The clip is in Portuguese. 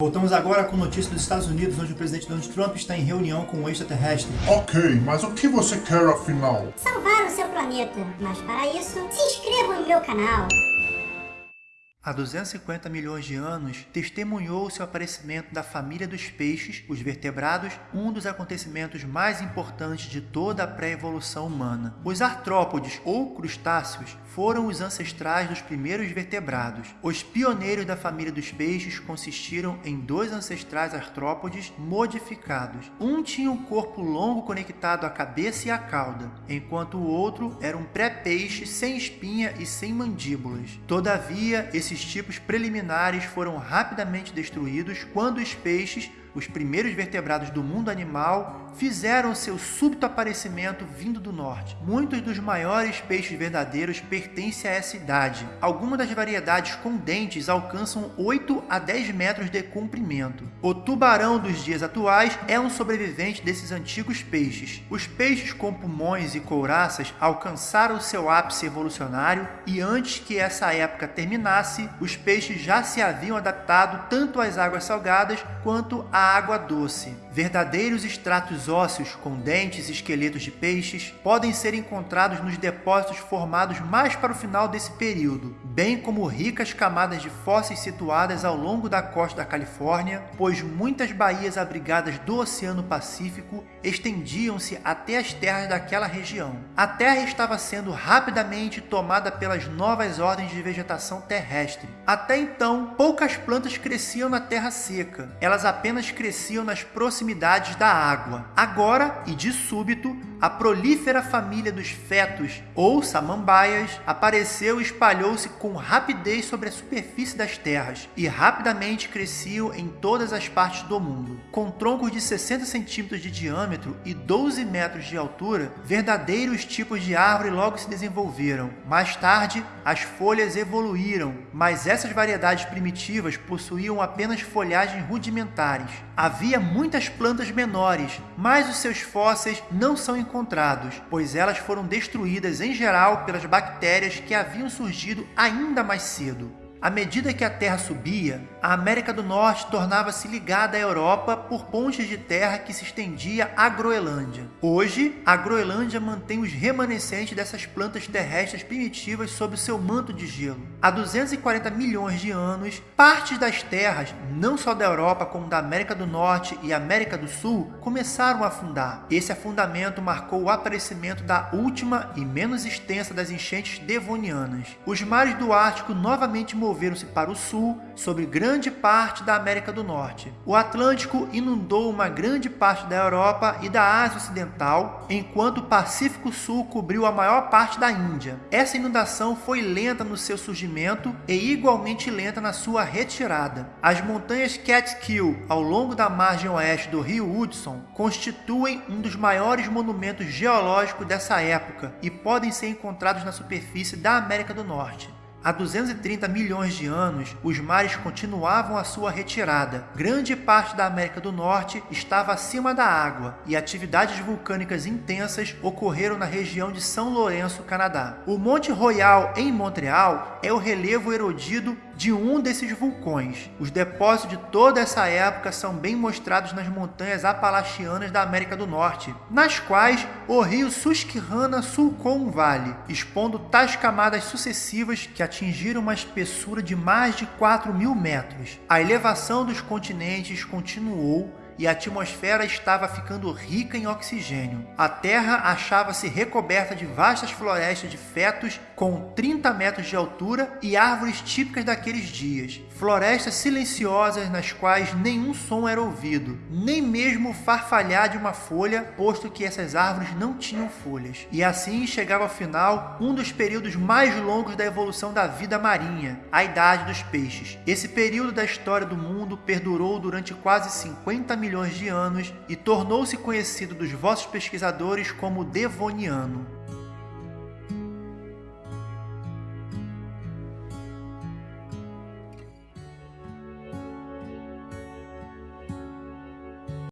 Voltamos agora com notícias dos Estados Unidos, onde o presidente Donald Trump está em reunião com um extraterrestre. Ok, mas o que você quer afinal? Salvar o seu planeta. Mas para isso, se inscreva no meu canal há 250 milhões de anos, testemunhou-se o aparecimento da família dos peixes, os vertebrados, um dos acontecimentos mais importantes de toda a pré-evolução humana. Os artrópodes, ou crustáceos, foram os ancestrais dos primeiros vertebrados. Os pioneiros da família dos peixes consistiram em dois ancestrais artrópodes modificados. Um tinha um corpo longo conectado à cabeça e à cauda, enquanto o outro era um pré-peixe sem espinha e sem mandíbulas. Todavia, esses esses tipos preliminares foram rapidamente destruídos quando os peixes os primeiros vertebrados do mundo animal fizeram seu súbito aparecimento vindo do norte. Muitos dos maiores peixes verdadeiros pertencem a essa idade. Algumas das variedades com dentes alcançam 8 a 10 metros de comprimento. O tubarão dos dias atuais é um sobrevivente desses antigos peixes. Os peixes com pulmões e couraças alcançaram seu ápice evolucionário e antes que essa época terminasse, os peixes já se haviam adaptado tanto às águas salgadas quanto à água doce. Verdadeiros extratos ósseos com dentes e esqueletos de peixes podem ser encontrados nos depósitos formados mais para o final desse período, bem como ricas camadas de fósseis situadas ao longo da costa da Califórnia, pois muitas baías abrigadas do Oceano Pacífico estendiam-se até as terras daquela região. A Terra estava sendo rapidamente tomada pelas novas ordens de vegetação terrestre. Até então, poucas plantas cresciam na terra seca. Elas apenas cresciam nas proximidades da água. Agora, e de súbito, a prolífera família dos fetos, ou samambaias, apareceu e espalhou-se com rapidez sobre a superfície das terras, e rapidamente cresciam em todas as partes do mundo. Com troncos de 60 centímetros de diâmetro e 12 metros de altura, verdadeiros tipos de árvore logo se desenvolveram. Mais tarde, as folhas evoluíram, mas essas variedades primitivas possuíam apenas folhagens rudimentares. Havia muitas plantas menores, mas os seus fósseis não são encontrados, pois elas foram destruídas em geral pelas bactérias que haviam surgido ainda mais cedo. À medida que a Terra subia, a América do Norte tornava-se ligada à Europa por pontes de terra que se estendia à Groenlândia. Hoje, a Groenlândia mantém os remanescentes dessas plantas terrestres primitivas sob seu manto de gelo. Há 240 milhões de anos, partes das terras, não só da Europa como da América do Norte e América do Sul, começaram a afundar. Esse afundamento marcou o aparecimento da última e menos extensa das enchentes devonianas. Os mares do Ártico novamente moveram-se para o sul, sobre grande parte da América do Norte. O Atlântico inundou uma grande parte da Europa e da Ásia Ocidental, enquanto o Pacífico Sul cobriu a maior parte da Índia. Essa inundação foi lenta no seu surgimento e igualmente lenta na sua retirada. As montanhas Catskill, ao longo da margem oeste do rio Hudson, constituem um dos maiores monumentos geológicos dessa época e podem ser encontrados na superfície da América do Norte. Há 230 milhões de anos, os mares continuavam a sua retirada. Grande parte da América do Norte estava acima da água e atividades vulcânicas intensas ocorreram na região de São Lourenço, Canadá. O Monte Royal, em Montreal, é o relevo erodido de um desses vulcões. Os depósitos de toda essa época são bem mostrados nas montanhas apalachianas da América do Norte, nas quais o rio Susquehanna sulcou um vale, expondo tais camadas sucessivas que atingiram uma espessura de mais de 4 mil metros. A elevação dos continentes continuou e a atmosfera estava ficando rica em oxigênio. A Terra achava-se recoberta de vastas florestas de fetos com 30 metros de altura e árvores típicas daqueles dias. Florestas silenciosas nas quais nenhum som era ouvido, nem mesmo o farfalhar de uma folha, posto que essas árvores não tinham folhas. E assim chegava ao final um dos períodos mais longos da evolução da vida marinha, a Idade dos Peixes. Esse período da história do mundo perdurou durante quase 50 milhões de anos e tornou-se conhecido dos vossos pesquisadores como Devoniano.